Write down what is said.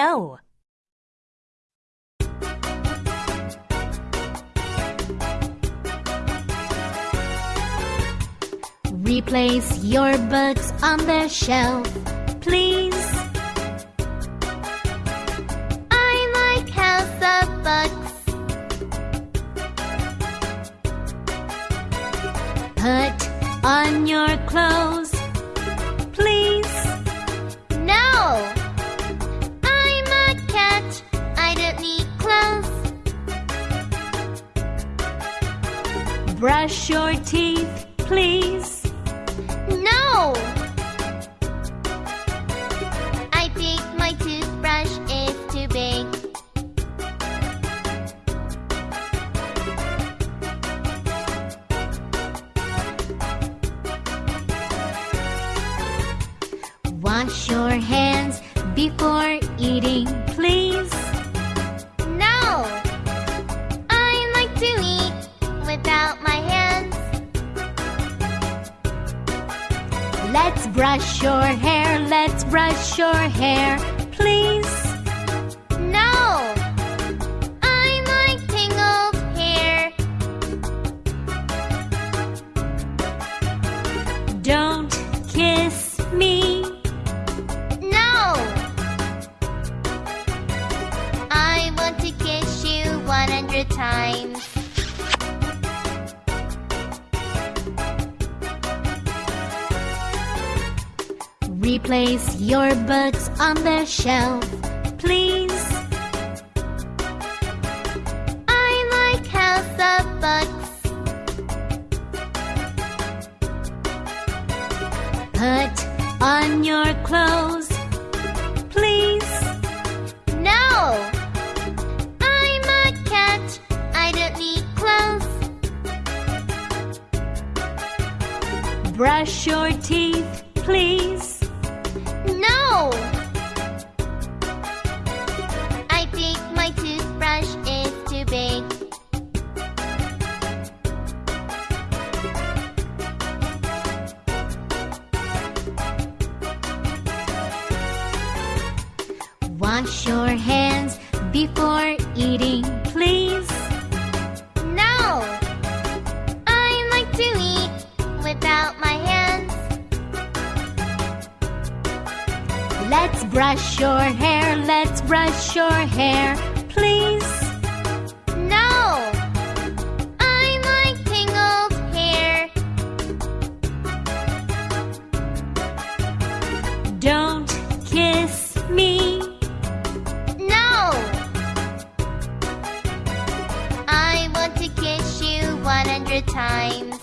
no. Replace your books on the shelf, please. I like House of Books. Put on your clothes, Brush your teeth, please. No! I think my toothbrush is too big. Wash your hands before eating, please. Brush your hair, let's brush your hair, please. No! I like tangled hair. Don't kiss me. No! I want to kiss you 100 times. Replace your books on the shelf, please. I like House of Books. Put on your clothes, please. No! I'm a cat. I don't need clothes. Brush your teeth, please. Wash your hands before eating, please. No! I like to eat without my hands. Let's brush your hair, let's brush your hair, please. Times.